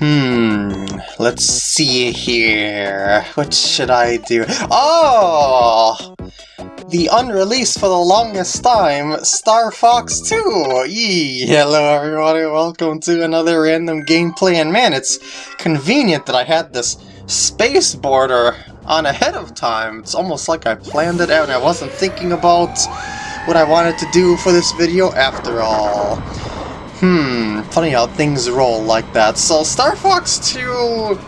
Hmm, let's see here. What should I do? Oh! The unreleased for the longest time, Star Fox 2! Yee! Hello everybody, welcome to another random gameplay, and man, it's convenient that I had this space border on ahead of time. It's almost like I planned it out and I wasn't thinking about what I wanted to do for this video after all. Hmm, funny how things roll like that. So Star Fox 2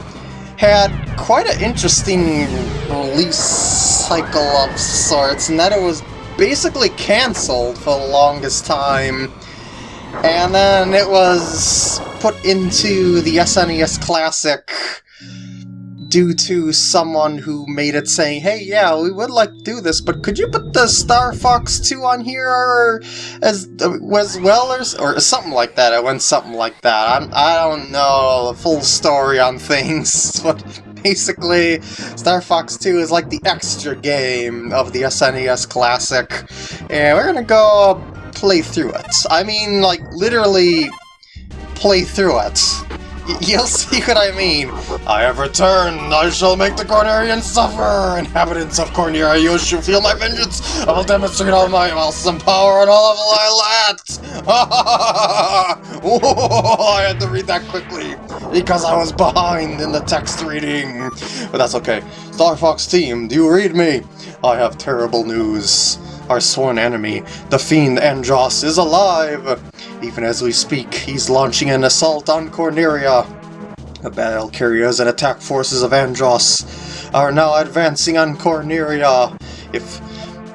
had quite an interesting release cycle of sorts, in that it was basically cancelled for the longest time. And then it was put into the SNES Classic due to someone who made it saying, hey, yeah, we would like to do this, but could you put the Star Fox 2 on here as, as well, or, or something like that? It went something like that. I'm, I don't know the full story on things, but basically, Star Fox 2 is like the extra game of the SNES Classic, and we're gonna go play through it. I mean, like, literally play through it. You'll see what I mean. I have returned. I shall make the Cornerians suffer. Inhabitants of Corneria, you shall feel my vengeance. I will demonstrate all my awesome power and all of I lacked. I had to read that quickly because I was behind in the text reading. But that's okay. Star Fox team, do you read me? I have terrible news. Our sworn enemy, the fiend Andross, is alive! Even as we speak, he's launching an assault on Corneria. The battle carriers and attack forces of Andross are now advancing on Corneria. If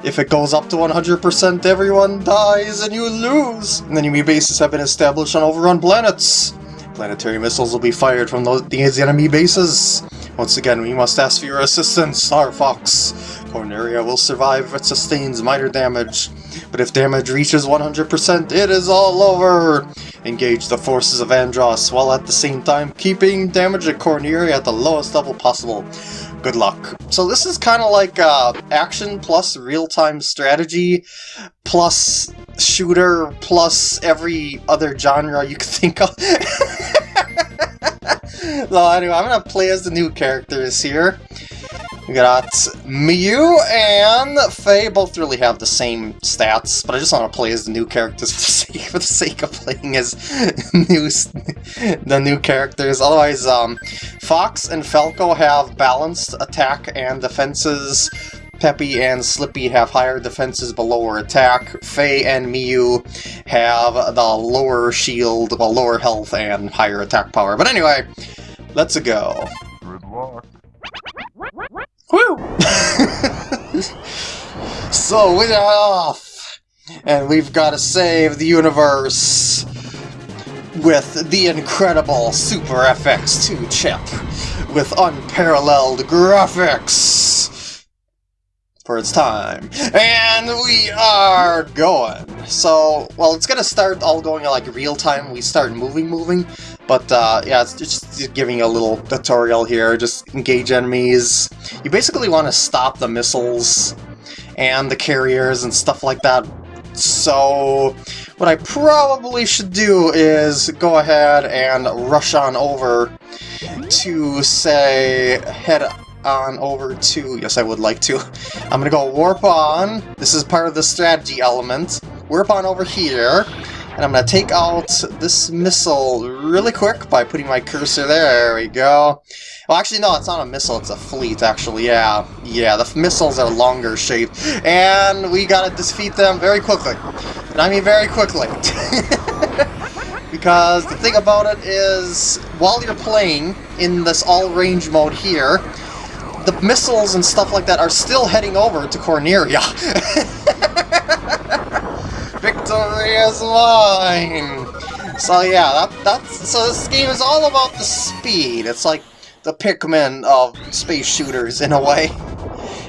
if it goes up to 100%, everyone dies and you lose! Enemy bases have been established on overrun planets. Planetary missiles will be fired from those, enemy bases. Once again, we must ask for your assistance, Star Fox. Corneria will survive if it sustains minor damage, but if damage reaches 100%, it is all over! Engage the forces of Andross, while at the same time keeping damage at Corneria at the lowest level possible. Good luck. So this is kind of like uh, action plus real-time strategy plus shooter plus every other genre you could think of. so anyway, I'm gonna play as the new characters here. We got Miyu and Faye both really have the same stats, but I just want to play as the new characters for the sake, for the sake of playing as new, the new characters. Otherwise, um, Fox and Falco have balanced attack and defenses. Peppy and Slippy have higher defenses but lower attack. Faye and Miyu have the lower shield, well, lower health and higher attack power. But anyway, let's go. Good luck. Woo! so we're off! And we've got to save the universe with the incredible Super FX2 chip with unparalleled graphics for its time. And we are going. So, well, it's gonna start all going like real time. We start moving, moving. But uh, yeah, it's just giving you a little tutorial here. Just engage enemies. You basically want to stop the missiles and the carriers and stuff like that. So what I probably should do is go ahead and rush on over to, say, head on over to... Yes, I would like to. I'm gonna go warp on. This is part of the strategy element. Warp on over here. And I'm going to take out this missile really quick by putting my cursor there. There we go. Well, actually, no, it's not a missile. It's a fleet, actually. Yeah, yeah, the missiles are longer shaped. And we got to defeat them very quickly. And I mean very quickly. because the thing about it is, while you're playing in this all-range mode here, the missiles and stuff like that are still heading over to Corneria. Victory is mine! So yeah, that, that's so this game is all about the speed. It's like the Pikmin of space shooters in a way.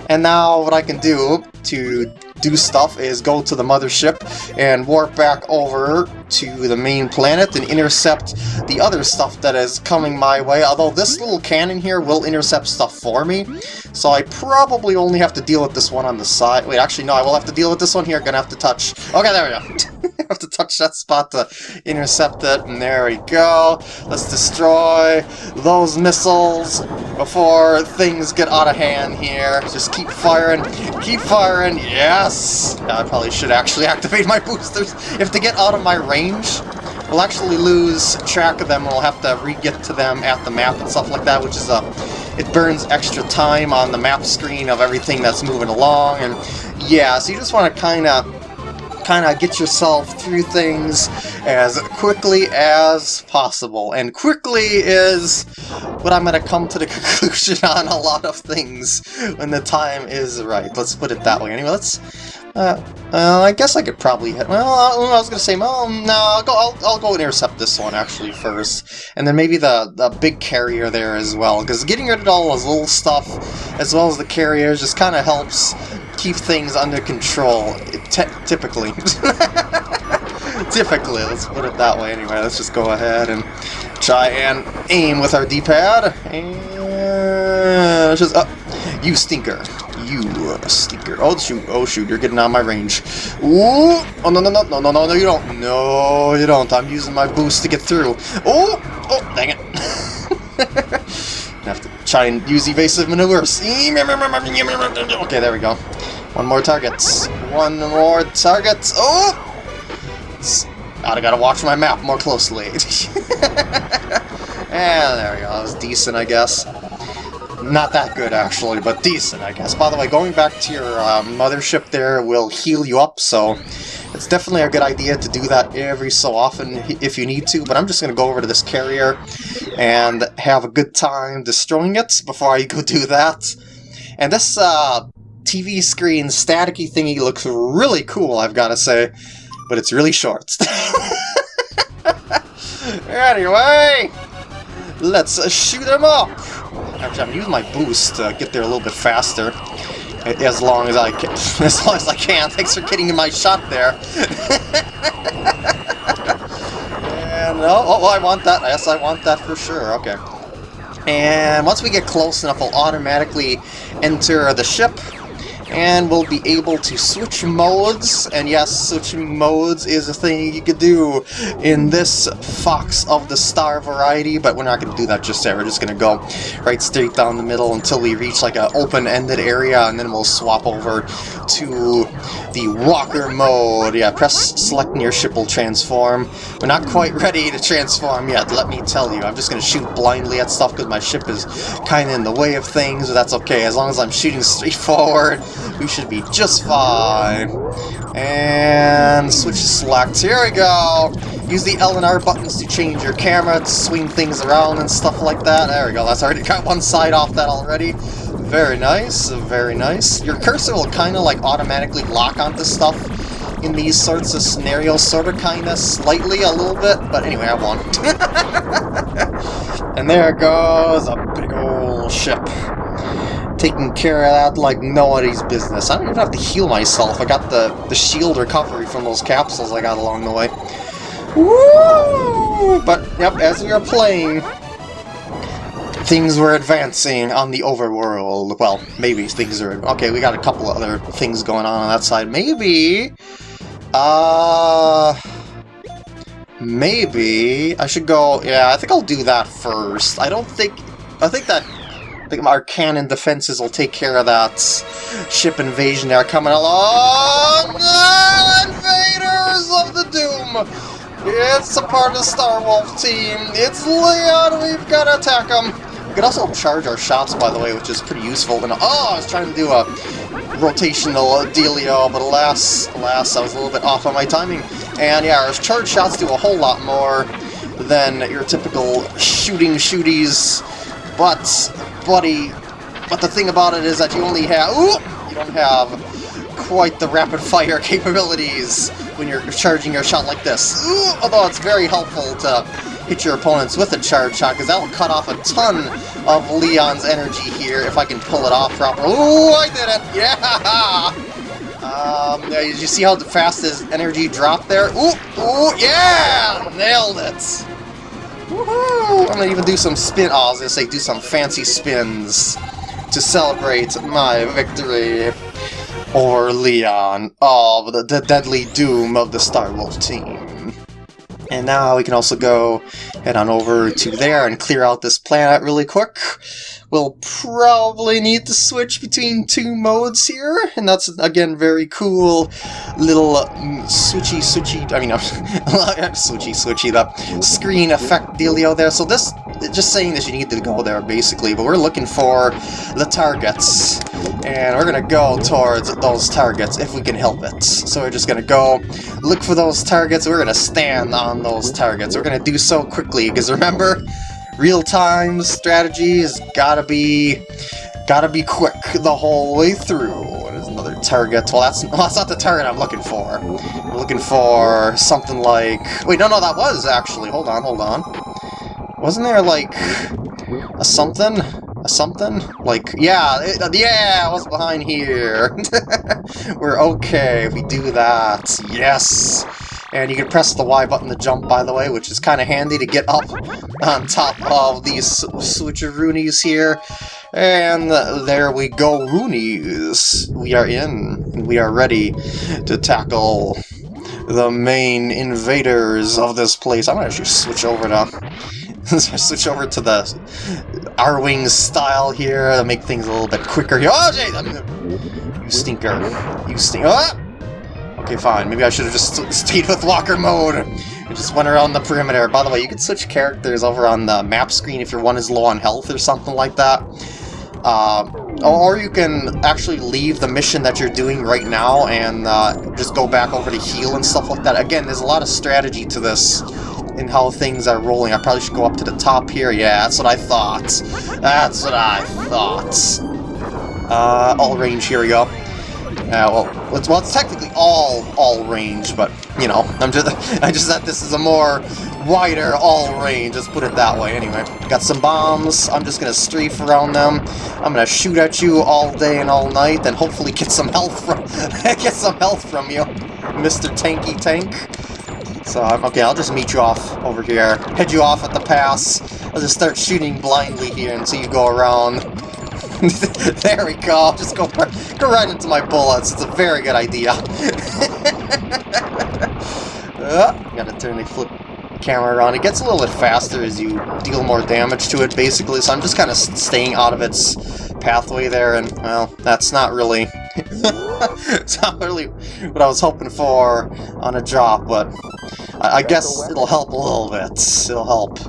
And now what I can do to do stuff is go to the mothership and warp back over to the main planet and intercept the other stuff that is coming my way, although this little cannon here will intercept stuff for me, so I probably only have to deal with this one on the side. Wait, actually no, I will have to deal with this one here, gonna have to touch... Okay, there we go. have to touch that spot to intercept it, and there we go. Let's destroy those missiles before things get out of hand here. Just keep firing, keep firing, yes! I probably should actually activate my boosters. If they get out of my range, we'll actually lose track of them, we'll have to re-get to them at the map and stuff like that, which is a... It burns extra time on the map screen of everything that's moving along, and yeah, so you just want to kind of kind of get yourself through things as quickly as possible. And quickly is what I'm going to come to the conclusion on a lot of things when the time is right. Let's put it that way. Anyway, let's... Uh, uh, I guess I could probably hit... Well, I was to say, well, no, I'll go, I'll, I'll go intercept this one, actually, first. And then maybe the, the big carrier there as well, because getting rid of all those little stuff, as well as the carriers, just kind of helps keep things under control, typically. typically, let's put it that way anyway. Let's just go ahead and try and aim with our D-pad. And just, uh, you stinker. You a stinker. Oh shoot, oh shoot, you're getting out of my range. Ooh! Oh no no no no no no no you don't. No you don't. I'm using my boost to get through. Oh! Oh dang it. have to try and use evasive maneuvers. Okay, there we go. One more targets. One more targets. Oh! I gotta watch my map more closely. and there we go. That was decent, I guess. Not that good, actually, but decent, I guess. By the way, going back to your uh, mothership there will heal you up, so it's definitely a good idea to do that every so often if you need to, but I'm just going to go over to this carrier and have a good time destroying it before I go do that. And this uh, TV screen staticky thingy looks really cool, I've got to say, but it's really short. anyway, let's shoot them up! I'm using my boost to get there a little bit faster. As long as I can. As long as I can. Thanks for getting in my shot there. and, oh, oh, oh, I want that. Yes, I want that for sure. Okay. And once we get close enough, I'll automatically enter the ship and we'll be able to switch modes, and yes, switching modes is a thing you could do in this Fox of the Star variety, but we're not going to do that just yet, we're just going to go right straight down the middle until we reach like an open-ended area, and then we'll swap over to the Walker mode. Yeah, press select your ship will transform. We're not quite ready to transform yet, let me tell you. I'm just going to shoot blindly at stuff because my ship is kind of in the way of things, but that's okay. As long as I'm shooting straight forward, we should be just fine. And switch to select. Here we go. Use the L and R buttons to change your camera, to swing things around and stuff like that. There we go. That's already got one side off that already. Very nice, very nice. Your cursor will kind of like automatically lock onto stuff in these sorts of scenarios, sort of, kind of, slightly, a little bit, but anyway, I won. and there goes a big old ship taking care of that like nobody's business. I don't even have to heal myself. I got the, the shield recovery from those capsules I got along the way. Woo! But, yep, as we were playing, things were advancing on the overworld. Well, maybe things are... Okay, we got a couple other things going on on that side. Maybe... Uh... Maybe I should go... Yeah, I think I'll do that first. I don't think... I think that our cannon defenses will take care of that ship invasion there coming along. Ah, invaders of the Doom! It's a part of the Star Wolf team. It's Leon. We've got to attack him. We can also charge our shots, by the way, which is pretty useful. And oh, I was trying to do a rotational dealio, but alas, alas, I was a little bit off on my timing. And yeah, our charge shots do a whole lot more than your typical shooting shooties, but buddy. But the thing about it is that you only have... Ooh, you don't have quite the rapid-fire capabilities when you're charging your shot like this. Ooh, although it's very helpful to hit your opponents with a charge shot, because that will cut off a ton of Leon's energy here if I can pull it off properly. Ooh, I did it! Yeah! Um, did you see how fast his energy dropped there? Ooh, ooh, yeah! Nailed it! I'm gonna even do some spin- oh, I was gonna say do some fancy spins to celebrate my victory over Leon of the, the deadly doom of the Star Wolf team. And now we can also go head on over to there and clear out this planet really quick. We'll probably need to switch between two modes here, and that's, again, very cool little um, switchy switchy, I mean, I'm switchy switchy, the screen effect dealio there. So this, just saying that you need to go there, basically, but we're looking for the targets, and we're gonna go towards those targets if we can help it. So we're just gonna go look for those targets, we're gonna stand on those targets. We're gonna do so quickly, because remember, real-time strategy has gotta be gotta be quick the whole way through. There's another target. Well, that's, well, that's not the target I'm looking for. I'm looking for something like... Wait, no, no, that was actually... Hold on, hold on. Wasn't there, like, a something? A something? Like, yeah, it, uh, yeah, what's behind here? We're okay if we do that. Yes! And you can press the Y button to jump, by the way, which is kind of handy to get up on top of these switcheroonies here. And there we go, Roonies. We are in. We are ready to tackle the main invaders of this place. I'm gonna actually switch over to switch over to the Arwing style here to make things a little bit quicker. Oh, Jay! You stinker. You stinker. Oh! Ah! Okay, fine. Maybe I should have just stayed with walker mode and just went around the perimeter. By the way, you can switch characters over on the map screen if your one is low on health or something like that. Uh, or you can actually leave the mission that you're doing right now and uh, just go back over to heal and stuff like that. Again, there's a lot of strategy to this in how things are rolling. I probably should go up to the top here. Yeah, that's what I thought. That's what I thought. Uh, all range, here we go. Uh, well, it's, well, it's technically all all range, but you know, I'm just I just thought this is a more wider all range. Let's put it that way. Anyway, got some bombs. I'm just gonna strafe around them. I'm gonna shoot at you all day and all night, and hopefully get some health from get some health from you, Mr. Tanky Tank. So okay, I'll just meet you off over here. Head you off at the pass. I'll just start shooting blindly here until you go around. there we go. Just go, go right into my bullets. It's a very good idea. uh, gotta turn the flip camera around. It gets a little bit faster as you deal more damage to it, basically, so I'm just kind of staying out of its pathway there, and, well, that's not really... it's not really what I was hoping for on a drop, but I, I guess it'll help a little bit. It'll help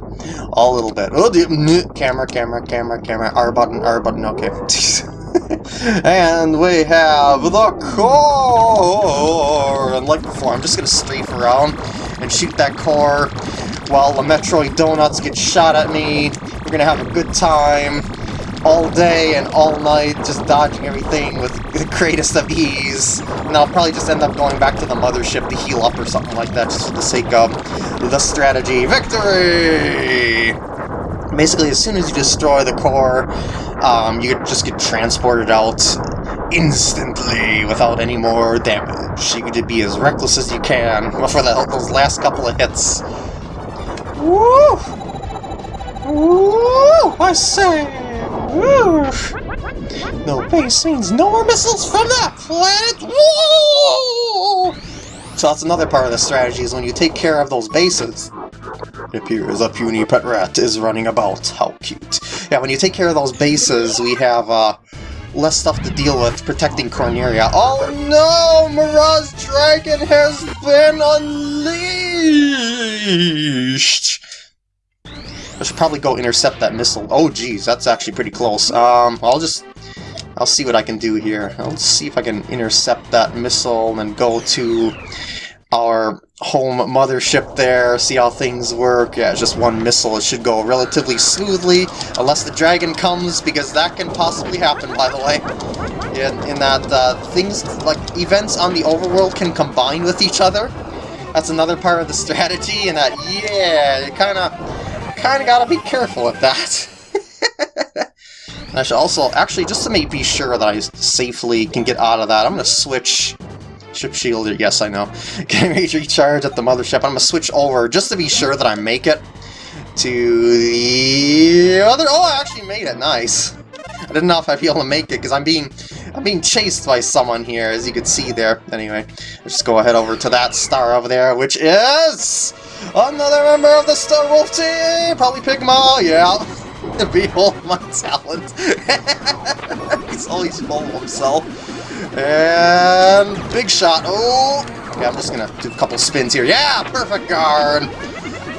a little bit. Oh, the camera, camera, camera, camera. R button, R button. Okay. and we have the core. And like before, I'm just gonna strafe around and shoot that core while the Metroid donuts get shot at me. We're gonna have a good time all day and all night, just dodging everything with the greatest of ease. And I'll probably just end up going back to the mothership to heal up or something like that, just for the sake of the strategy. Victory! Basically, as soon as you destroy the core, um, you just get transported out instantly without any more damage. You can be as reckless as you can for the, those last couple of hits. Woo! Woo! I say! No base means no more missiles from that planet! Woo! So that's another part of the strategy, is when you take care of those bases, it appears a puny pet rat is running about. How cute. Yeah, when you take care of those bases, we have uh, less stuff to deal with protecting Corneria. Oh no! Mirage Dragon has been unleashed! I should probably go intercept that missile. Oh, geez, that's actually pretty close. Um, I'll just... I'll see what I can do here. I'll see if I can intercept that missile and go to our home mothership there, see how things work. Yeah, just one missile. It should go relatively smoothly, unless the dragon comes, because that can possibly happen, by the way. In, in that uh, things, like, events on the overworld can combine with each other. That's another part of the strategy, and that, yeah, it kind of kind of gotta be careful with that. I should also, actually, just to make be sure that I safely can get out of that, I'm going to switch Ship shield, yes I know. Ready to recharge at the mothership. I'm going to switch over just to be sure that I make it to the other... Oh, I actually made it, nice. I didn't know if I'd be able to make it because I'm being I'm being chased by someone here, as you can see there. Anyway, let's just go ahead over to that star over there, which is another member of the Star Wolf team! Probably Pigma, yeah. Behold my talent. He's always full of himself. And big shot. Oh, okay, I'm just gonna do a couple spins here. Yeah, perfect guard.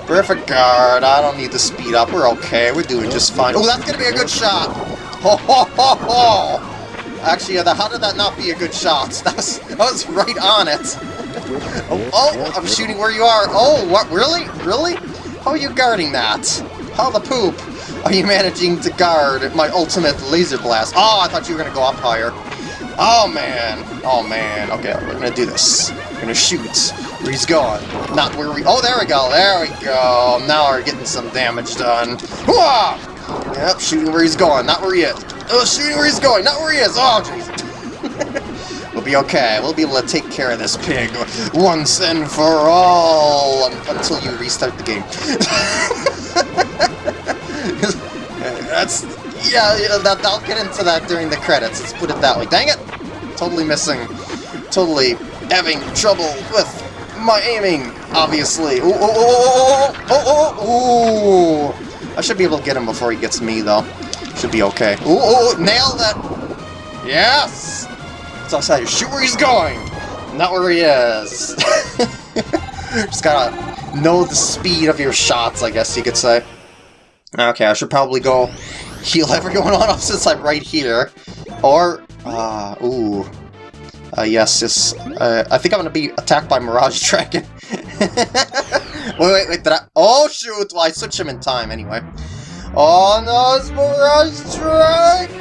Perfect guard. I don't need to speed up. We're okay. We're doing just fine. Oh, that's gonna be a good shot. Ho ho ho ho! Actually, how did that not be a good shot? That was, that was right on it. oh, oh, I'm shooting where you are. Oh, what? Really? Really? How are you guarding that? How the poop are you managing to guard my ultimate laser blast? Oh, I thought you were going to go up higher. Oh, man. Oh, man. Okay, we're going to do this. We're going to shoot where he's going. Not where we... Oh, there we go. There we go. Now we're getting some damage done. Hooah! Yep, shooting where he's going, not where he is. Oh, shooting where he's going, not where he is. Oh, jeez. we'll be okay. We'll be able to take care of this pig once and for all until you restart the game. That's yeah. You know, that, I'll get into that during the credits. Let's put it that way. Dang it! Totally missing. Totally having trouble with my aiming. Obviously. Ooh, ooh, ooh, ooh, ooh, ooh, ooh. I should be able to get him before he gets me, though. Should be okay. Ooh, ooh, nailed it! Yes! It's outside. Shoot where he's going! Not where he is. Just gotta know the speed of your shots, I guess you could say. Okay, I should probably go heal everyone on up since I'm right here. Or, uh, ooh. Uh, yes, yes. Uh, I think I'm gonna be attacked by Mirage Dragon. wait, wait, wait, did I? Oh, shoot! Well, I switched him in time anyway. It's Mirage Dragon!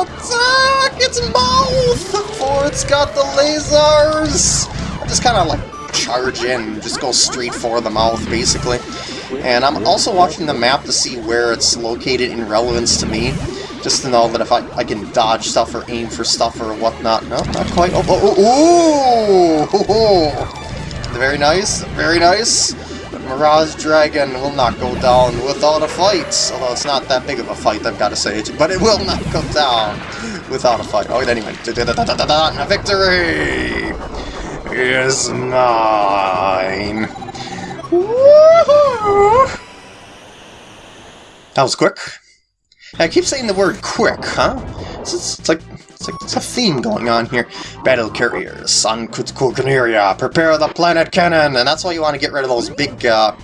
Attack its mouth! For it's got the lasers! I just kind of like charge in, just go straight for the mouth, basically. And I'm also watching the map to see where it's located in relevance to me. Just to know that if I, I can dodge stuff or aim for stuff or whatnot. No, not quite. Oh, oh, oh! Oh, very nice, very nice. Mirage Dragon will not go down without a fight. Although it's not that big of a fight, I've got to say. But it will not go down without a fight. Oh, anyway. A Victory is mine. That was quick. I keep saying the word quick, huh? It's, it's like it's like it's a theme going on here. Battle carriers on Kutkukuneria, prepare the planet cannon, and that's why you want to get rid of those big, uh,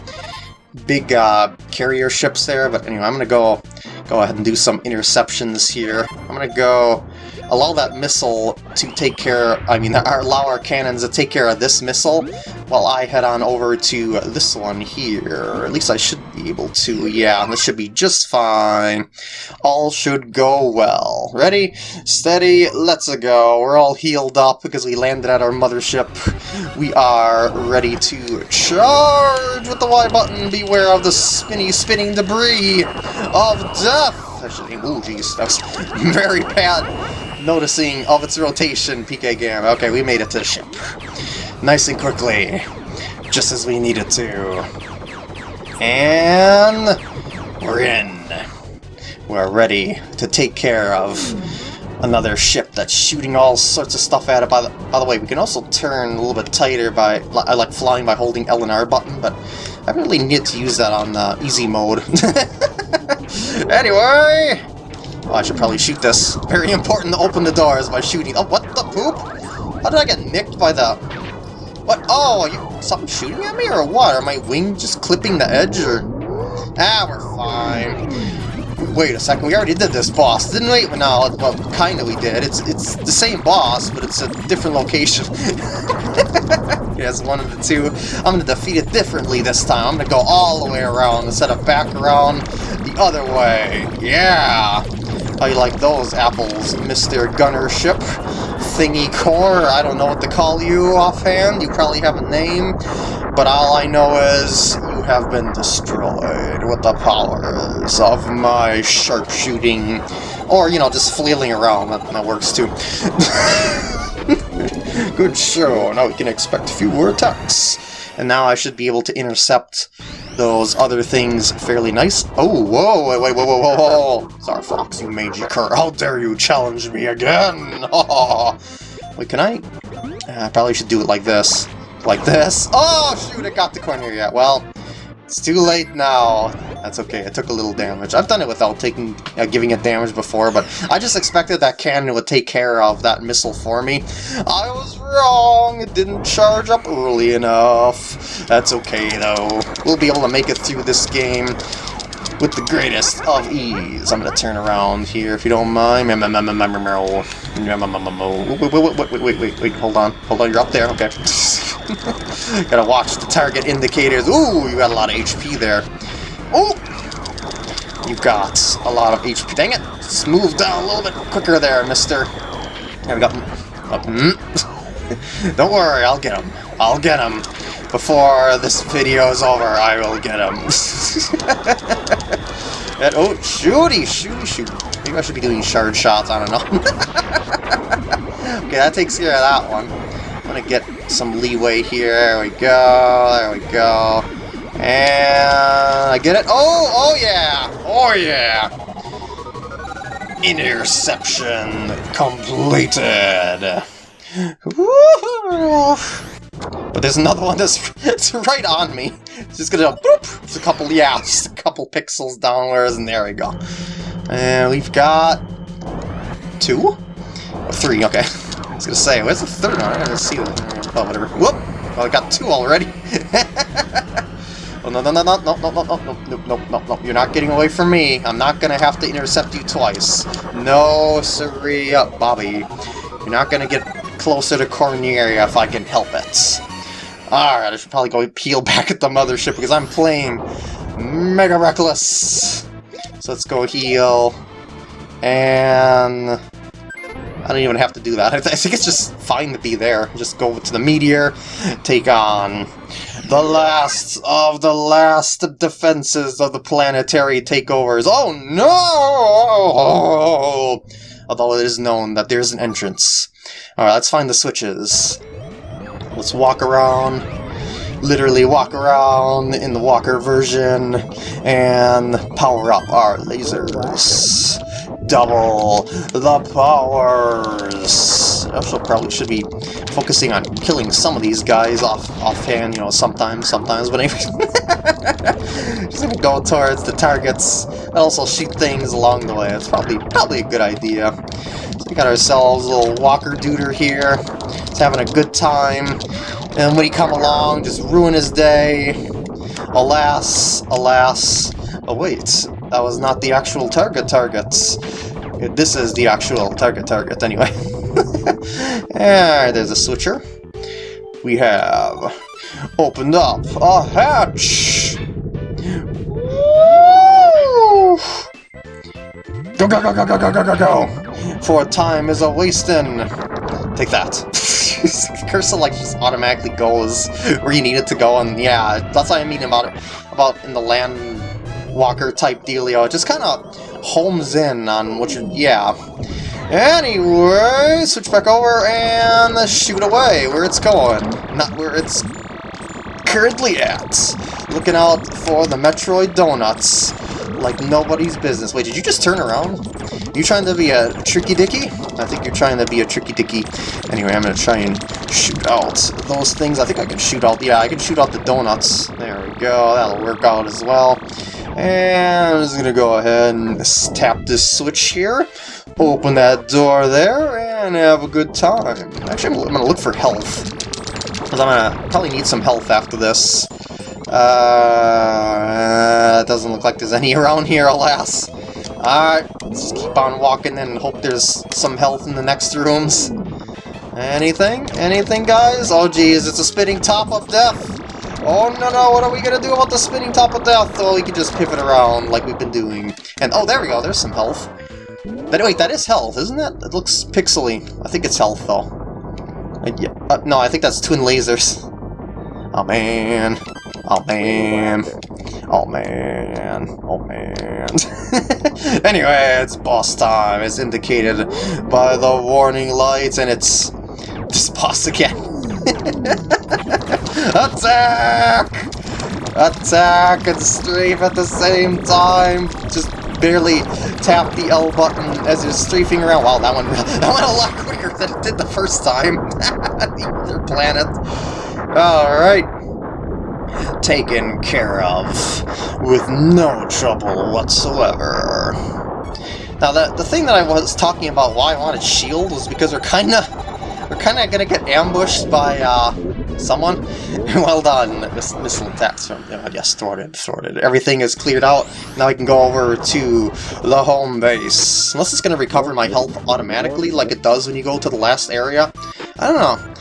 big uh, carrier ships there. But anyway, I'm gonna go go ahead and do some interceptions here. I'm gonna go allow that missile to take care, I mean, allow our cannons to take care of this missile, while I head on over to this one here. At least I should be able to, yeah, this should be just fine. All should go well. Ready? Steady, let's go. We're all healed up because we landed at our mothership. We are ready to charge with the Y button. Beware of the spinny, spinning debris of death. Actually, oh jeez, that was very bad noticing of its rotation, PK Gam. Okay, we made it to the ship. Nice and quickly. Just as we needed to. And... We're in. We're ready to take care of another ship that's shooting all sorts of stuff at it. By the, by the way, we can also turn a little bit tighter by... I like flying by holding L and R button, but I really need to use that on uh, easy mode. anyway, Oh, I should probably shoot this. Very important to open the doors by shooting. Oh, what the poop? How did I get nicked by the... What? Oh, you something shooting at me or what? Are my wings just clipping the edge or... Ah, we're fine. Wait a second, we already did this boss, didn't we? No, well, kinda we did. It's it's the same boss, but it's a different location. yes, one of the two. I'm gonna defeat it differently this time. I'm gonna go all the way around instead of back around the other way. Yeah! You like those apples, Mr. Gunnership? Thingy Core, I don't know what to call you offhand, you probably have a name, but all I know is you have been destroyed. with the powers of my sharpshooting. Or, you know, just flailing around, that, that works too. Good show, now we can expect fewer attacks. And now I should be able to intercept those other things fairly nice. Oh, whoa, wait, wait, whoa, whoa, whoa, whoa. Sorry, Fox, you mangy cur. How dare you challenge me again? wait, can I? Uh, I probably should do it like this. Like this. Oh, shoot, I got the corner yet. Well, it's too late now. That's okay, it took a little damage. I've done it without taking, uh, giving it damage before, but I just expected that cannon would take care of that missile for me. I was wrong, it didn't charge up early enough. That's okay, though. We'll be able to make it through this game with the greatest of ease. I'm gonna turn around here if you don't mind. Wait, wait, wait, wait, wait, wait, hold on. Hold on, you're up there, okay. Gotta watch the target indicators. Ooh, you got a lot of HP there. Oh! You got a lot of HP. Dang it! Just move down a little bit quicker there, mister. There we go. Mm. Don't worry, I'll get him. I'll get him. Before this video is over, I will get him. and, oh, shooty, shooty, shoot. Maybe I should be doing shard shots, I don't know. okay, that takes care of that one. I'm gonna get some leeway here. There we go, there we go. And I get it. Oh, oh yeah, oh yeah. Interception completed. But there's another one that's, that's right on me. It's just gonna boop. It's a couple, yeah, just a couple pixels downwards, and there we go. And we've got two, or three. Okay, I was gonna say, where's the third one? I gotta see. Oh, whatever. Whoop! Oh, I got two already. oh no no no no no no no no no no no no! You're not getting away from me. I'm not gonna have to intercept you twice. No, sorry, up, uh, Bobby. You're not gonna get closer to Corneria if I can help it. Alright, I should probably go peel back at the mothership because I'm playing Mega Reckless. So let's go heal. And... I don't even have to do that. I, th I think it's just fine to be there. Just go to the meteor, take on the last of the last defenses of the planetary takeovers. Oh no! Although it is known that there's an entrance. Alright, let's find the switches. Let's walk around, literally walk around in the walker version, and power up our lasers. Double the powers! I also probably should be focusing on killing some of these guys off offhand, you know, sometimes, sometimes, but anyway. Just gonna go towards the targets, and also shoot things along the way. It's probably probably a good idea. So we got ourselves a little walker duder here. He's having a good time. And when he come along, just ruin his day. Alas, alas. Oh wait, that was not the actual target targets. This is the actual target target anyway. Alright, there's a switcher. We have opened up a hatch! Go, go, go, go, go, go, go, go, go! For time is a wasting. Take that. Cursor like just automatically goes where you need it to go, and yeah, that's what I mean about it. About in the land walker type dealio. It just kind of homes in on what you yeah. Anyway, switch back over and shoot away where it's going, not where it's currently at. Looking out for the Metroid Donuts like nobody's business. Wait, did you just turn around? You trying to be a tricky dicky? I think you're trying to be a tricky dicky. Anyway, I'm gonna try and shoot out those things. I think I can shoot out, yeah, I can shoot out the donuts. There we go, that'll work out as well. And I'm just gonna go ahead and tap this switch here, open that door there, and have a good time. Actually, I'm gonna look for health. Because I'm gonna probably need some health after this. Uh, it doesn't look like there's any around here, alas. Alright, let's keep on walking and hope there's some health in the next rooms. Anything? Anything, guys? Oh, geez, it's a spinning top of death! Oh, no, no, what are we gonna do about the spinning top of death? Oh, we can just pivot around like we've been doing. And, oh, there we go, there's some health. But wait, that is health, isn't it? It looks pixely. I think it's health, though. Uh, yeah, uh, no, I think that's twin lasers. Oh, man. Oh man. Oh man. Oh man. anyway, it's boss time as indicated by the warning lights and it's this boss again. Attack! Attack and strafe at the same time. Just barely tap the L button as you're strafing around. Wow, that one that went a lot quicker than it did the first time. the other planet. Alright. Taken care of with no trouble whatsoever. Now, the, the thing that I was talking about why I wanted shield was because we're kind of we're kind of gonna get ambushed by uh, someone. well done, Miss missile attacks from uh, yes, thwarted, thwarted. Everything is cleared out. Now I can go over to the home base. Unless it's gonna recover my health automatically, like it does when you go to the last area. I don't know.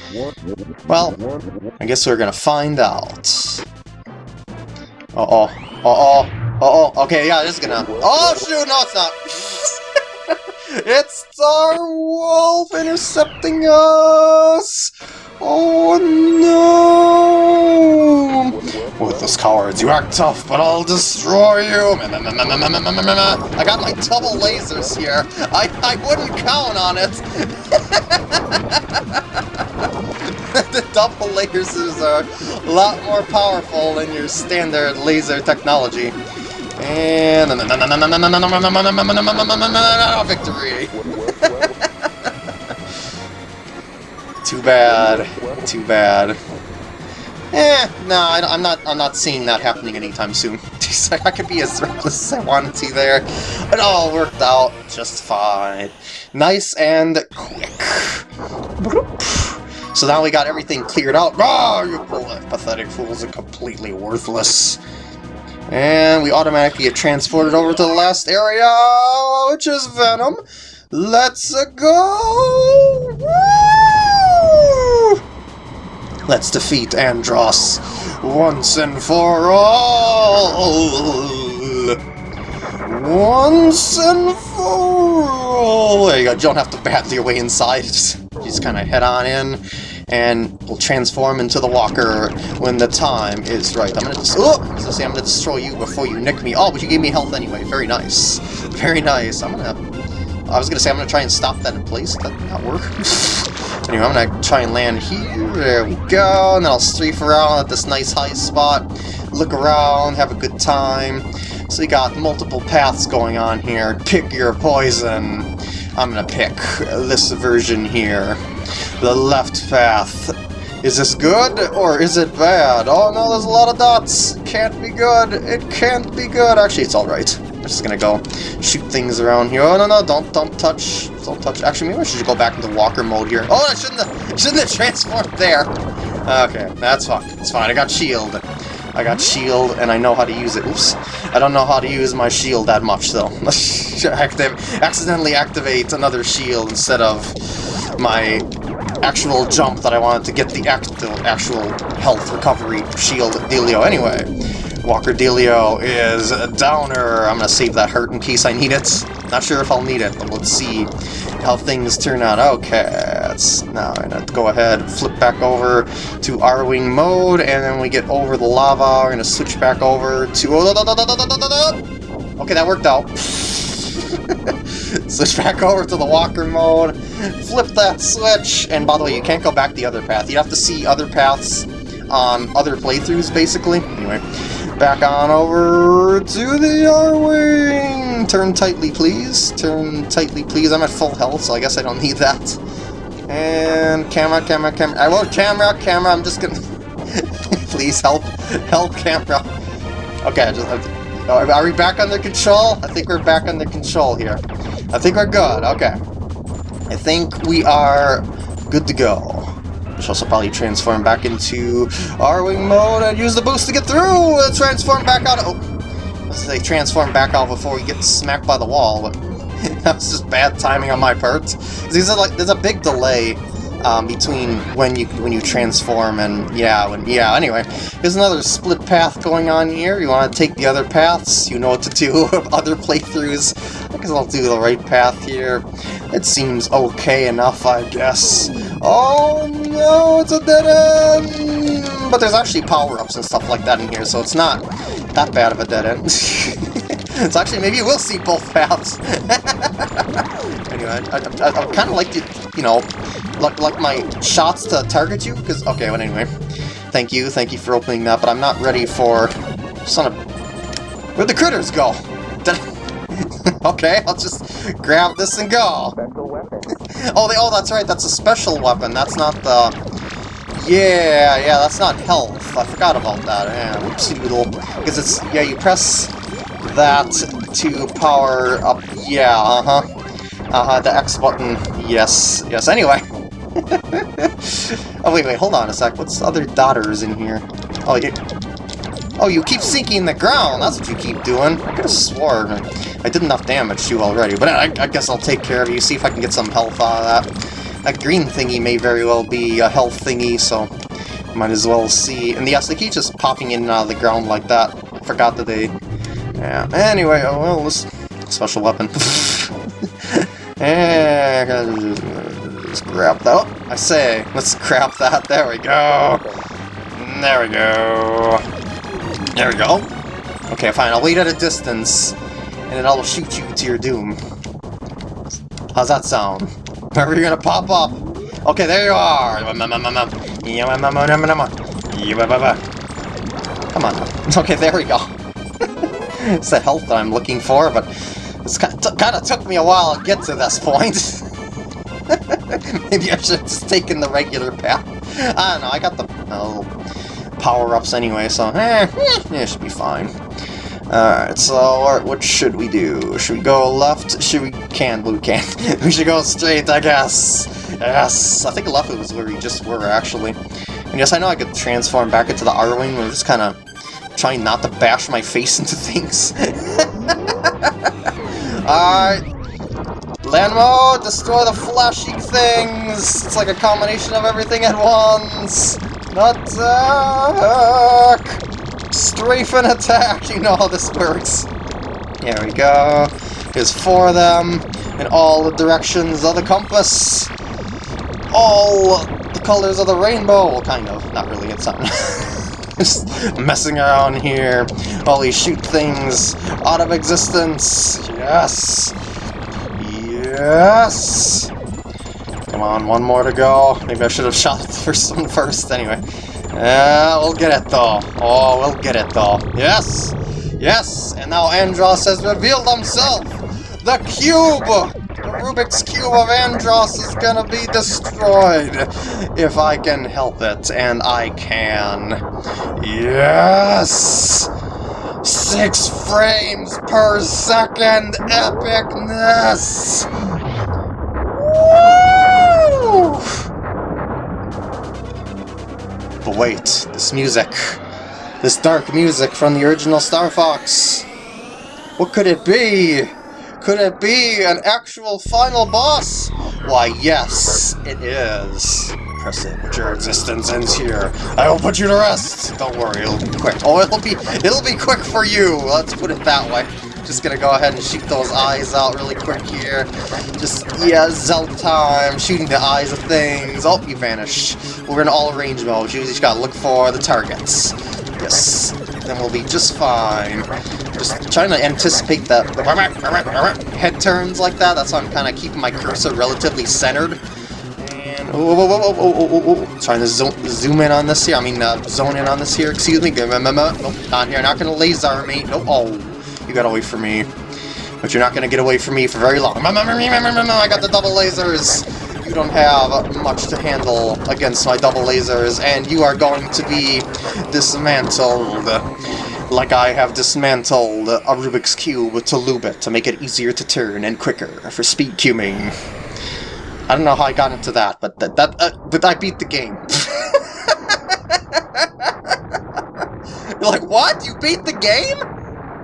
Well, I guess we're gonna find out. Uh oh. Uh oh. Uh oh. Okay, yeah, this is gonna. Oh shoot! No, it's not. It's Star Wolf intercepting us! Oh no! With those cowards, you act tough, but I'll destroy you! I got my double lasers here. I, I wouldn't count on it. the double lasers are a lot more powerful than your standard laser technology. And victory. Too bad. Too bad. Eh, no, I, am not. I'm not seeing that happening anytime soon. I could be as reckless as I wanted to there. It all worked out just fine. Nice and quick. So now we got everything cleared out. Oh, you pathetic fools are completely worthless. And we automatically get transported over to the last area, which is Venom. Let's go! Let's defeat Andross once and for all! Once and for all! There you go, you don't have to bat your way inside, just kind of head on in and will transform into the walker when the time is right. I'm gonna just oh, say I'm gonna destroy you before you nick me. Oh, but you gave me health anyway. Very nice. Very nice. I'm gonna I was gonna say I'm gonna try and stop that in place. That did not work. anyway, I'm gonna try and land here. There we go. And then I'll strafe around at this nice high spot. Look around, have a good time. So you got multiple paths going on here. Pick your poison. I'm gonna pick this version here. The left path. Is this good, or is it bad? Oh no, there's a lot of dots! Can't be good! It can't be good! Actually, it's alright. I'm just gonna go shoot things around here. Oh no, no, don't, don't touch. Don't touch. Actually, maybe I should go back into walker mode here. Oh, I shouldn't have, shouldn't have transformed there! Okay, that's fine. It's fine. I got shield. I got shield, and I know how to use it. Oops. I don't know how to use my shield that much, though. Accidentally activate another shield instead of my actual jump that I wanted to get the actual health recovery shield dealio anyway. Walker dealio is a downer. I'm gonna save that hurt in case I need it. Not sure if I'll need it, but let's see how things turn out. Okay, let's now I'm gonna go ahead, flip back over to Arwing mode, and then we get over the lava. We're gonna switch back over to. Oh, okay, that worked out. switch back over to the walker mode, flip that switch, and by the way, you can't go back the other path. You have to see other paths on other playthroughs, basically. Anyway, back on over to the Arwing! Turn tightly, please. Turn tightly, please. I'm at full health, so I guess I don't need that. And camera, camera, camera. I won't camera, camera. I'm just gonna... please help. Help, camera. Okay, I just... Are we back under control? I think we're back under control here. I think we're good, okay. I think we are good to go. We should also probably transform back into Arwing mode and use the boost to get through! Transform back out! Oh! Let's say transform back out before we get smacked by the wall, but that was just bad timing on my part. Like, there's a big delay um, between when you when you transform and yeah, when yeah. Anyway, there's another split path going on here. You want to take the other paths? You know what to do. other playthroughs. I guess I'll do the right path here. It seems okay enough, I guess. Oh no, it's a dead end! but there's actually power-ups and stuff like that in here, so it's not that bad of a dead end. it's actually, maybe will see both paths. anyway, I, I, I, I kind of like to, you know, like, like my shots to target you, because, okay, but anyway. Thank you, thank you for opening that, but I'm not ready for... Son of... Where'd the critters go? okay, I'll just grab this and go. oh, they, oh, that's right, that's a special weapon. That's not the... Yeah, yeah, that's not health. I forgot about that. Yeah, whoopsie doodle. Because it's, yeah, you press that to power up. Yeah, uh-huh. Uh-huh, the X button. Yes, yes. Anyway. oh, wait, wait, hold on a sec. What's other daughters in here? Oh, you... Oh, you keep sinking the ground! That's what you keep doing. I could've swore I did enough damage to you already, but I, I guess I'll take care of you, see if I can get some health out of that. That green thingy may very well be a health thingy, so might as well see. And yes, they keep just popping in and out of the ground like that. Forgot that they... Yeah, anyway, oh well, this special weapon. and let's grab that. Oh, I say, let's grab that. There we go. There we go. There we go. Okay, fine. I'll wait at a distance, and then I'll shoot you to your doom. How's that sound? Are you gonna pop up? Okay, there you are! Come on. Okay, there we go. it's the health that I'm looking for, but it's kind of took me a while to get to this point. Maybe I should have just taken the regular path. I don't know, I got the oh, power-ups anyway, so eh, eh, it should be fine. Alright, so what should we do? Should we go left? Should we... can, blue can. we should go straight, I guess. Yes! I think left was where we just were, actually. And yes, I know I could transform back into the Arwing, but I'm just kind of trying not to bash my face into things. Alright. Land mode, destroy the flashy things! It's like a combination of everything at once! Attack! Uh, strafe and attack! You know how this works. Here we go. There's four of them in all the directions of the compass. All the colors of the rainbow. Kind of. Not really. It's not. Messing around here we shoot things out of existence. Yes. Yes. Come on, one more to go. Maybe I should have shot the first one first. Anyway. Yeah, we'll get it though. Oh, we'll get it though. Yes! Yes! And now Andross has revealed himself! The cube! Rubik's Cube of Andross is gonna be destroyed! If I can help it, and I can. Yes! Six frames per second epicness! Woo! But wait, this music. This dark music from the original Star Fox. What could it be? Could it be an actual final boss? Why, yes, it is. Your existence ends here. I will put you to rest. Don't worry, it'll be quick. Oh, it'll be it'll be quick for you. Let's put it that way. Just gonna go ahead and shoot those eyes out really quick here. Just, yeah, Zelda time, shooting the eyes of things. Oh, you vanish. We're in all range mode. You just gotta look for the targets. Yes. Then we'll be just fine. Just trying to anticipate the head turns like that. That's why I'm kind of keeping my cursor relatively centered. And, oh, oh, oh, oh, oh, oh, Trying to zo zoom in on this here. I mean, uh, zone in on this here. Excuse me. Nope, not here. Not gonna laser me. Nope. Oh. You got away from me. But you're not to get away from me for very long. I got the double lasers! You don't have much to handle against my double lasers, and you are going to be dismantled like I have dismantled a Rubik's Cube to lube it, to make it easier to turn and quicker for speed cubing. I don't know how I got into that, but that, that uh, but I beat the game. You're like, what? You beat the game?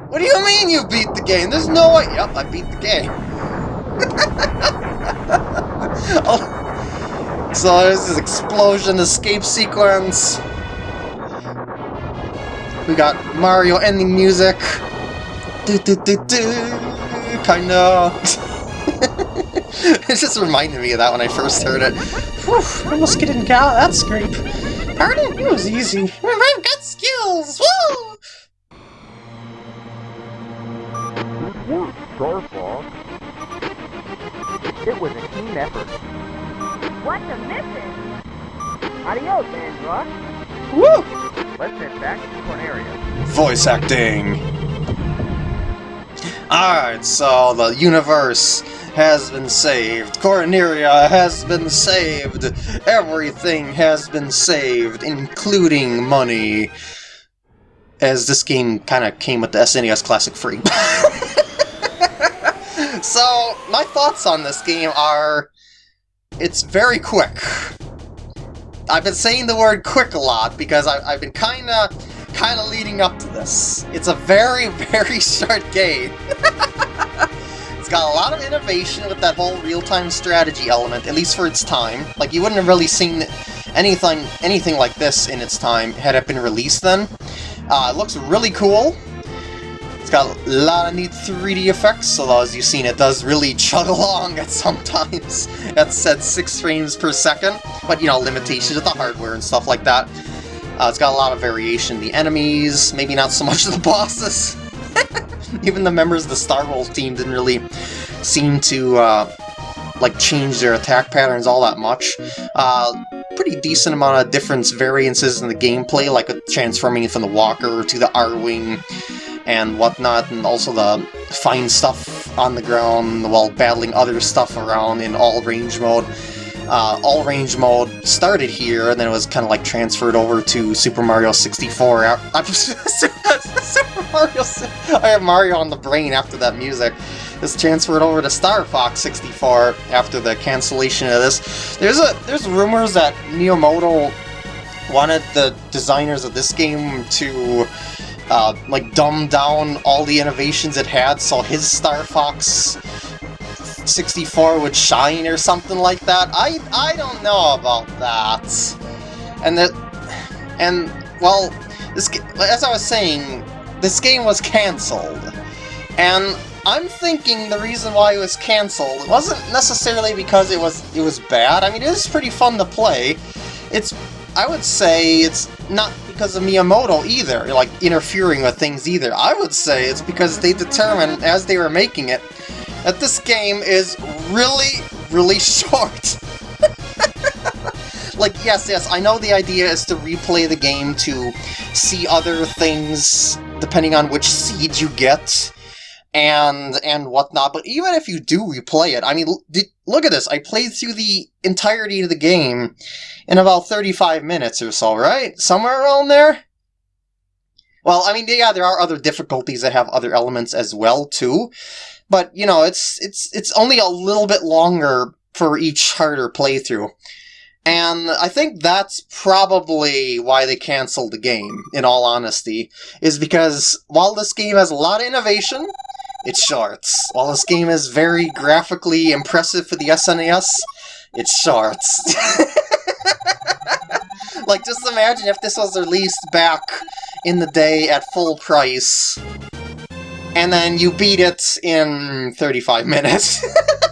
What do you mean you beat the game? There's no way. Yep, I beat the game. oh. So there's this explosion escape sequence. We got Mario ending music. Do, do, do, do. Kinda. it just reminded me of that when I first heard it. Whew, almost getting out that scrape. Pardon? It was easy. I've got skills! Woo! Good work, Star Fox. It was a team effort. What's a mission? Adios, Andross. Woo! Let's head back to Corneria. Voice acting. Alright, so the universe has been saved. Corneria has been saved. Everything has been saved, including money. As this game kind of came with the SNES Classic free. so, my thoughts on this game are... It's very quick. I've been saying the word quick a lot because I, I've been kind of kind of leading up to this. It's a very, very short game. got a lot of innovation with that whole real-time strategy element, at least for its time. Like, you wouldn't have really seen anything anything like this in its time had it been released then. Uh, it looks really cool. It's got a lot of neat 3D effects, although as you've seen it does really chug along at sometimes. That's at 6 frames per second, but you know, limitations of the hardware and stuff like that. Uh, it's got a lot of variation. The enemies, maybe not so much the bosses. Even the members of the Star Wolf team didn't really seem to uh, like change their attack patterns all that much. Uh, pretty decent amount of difference variances in the gameplay, like transforming from the Walker to the Arwing and whatnot, and also the fine stuff on the ground while battling other stuff around in all range mode. Uh, all range mode started here, and then it was kind of like transferred over to Super Mario 64. I'm Super Mario. I have Mario on the brain after that music. It's transferred over to Star Fox 64 after the cancellation of this. There's a there's rumors that Miyamoto wanted the designers of this game to uh, like dumb down all the innovations it had so his Star Fox 64 would shine or something like that. I I don't know about that. And that and well, this as I was saying, this game was cancelled. And I'm thinking the reason why it was cancelled wasn't necessarily because it was it was bad. I mean, it is pretty fun to play. It's I would say it's not because of Miyamoto either, like interfering with things either. I would say it's because they determined as they were making it that this game is really, really short. Like, yes, yes, I know the idea is to replay the game to see other things depending on which seed you get and and whatnot, but even if you do replay it, I mean, look at this, I played through the entirety of the game in about 35 minutes or so, right? Somewhere around there? Well, I mean, yeah, there are other difficulties that have other elements as well, too, but, you know, it's, it's, it's only a little bit longer for each harder playthrough. And I think that's probably why they canceled the game, in all honesty, is because while this game has a lot of innovation, it's shorts. While this game is very graphically impressive for the SNES, it's shorts. like, just imagine if this was released back in the day at full price, and then you beat it in 35 minutes.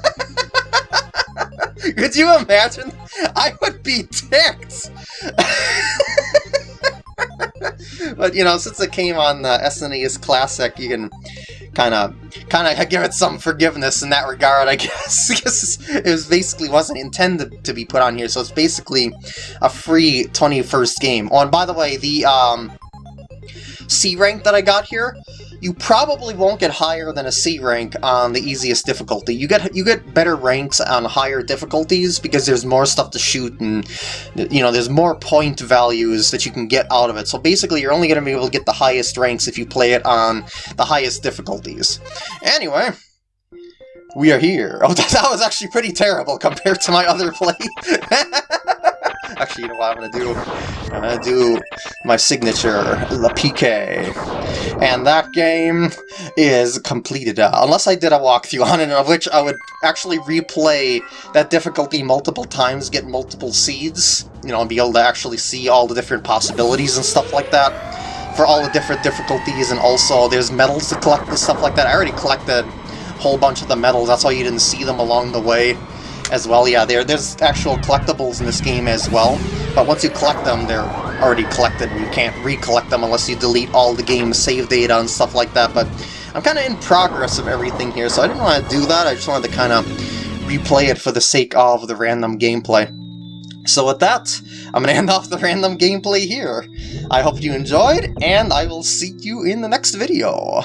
Could you imagine? I would be ticked! but, you know, since it came on the SNES Classic, you can kind of kind of give it some forgiveness in that regard, I guess. because it was basically wasn't intended to be put on here, so it's basically a free 21st game. Oh, and by the way, the um, C rank that I got here, you probably won't get higher than a C rank on the easiest difficulty. You get you get better ranks on higher difficulties because there's more stuff to shoot and you know there's more point values that you can get out of it. So basically you're only going to be able to get the highest ranks if you play it on the highest difficulties. Anyway, we are here. Oh, that was actually pretty terrible compared to my other play. Actually, you know what I'm gonna do? I'm gonna do my signature, La Pique. And that game is completed. Uh, unless I did a walkthrough on it, of which I would actually replay that difficulty multiple times, get multiple seeds, you know, and be able to actually see all the different possibilities and stuff like that for all the different difficulties, and also there's medals to collect and stuff like that. I already collected a whole bunch of the medals, that's why you didn't see them along the way. As well. Yeah, there there's actual collectibles in this game as well, but once you collect them, they're already collected, and you can't recollect them unless you delete all the game's save data and stuff like that, but I'm kind of in progress of everything here, so I didn't want to do that, I just wanted to kind of replay it for the sake of the random gameplay. So with that, I'm going to end off the random gameplay here. I hope you enjoyed, and I will see you in the next video.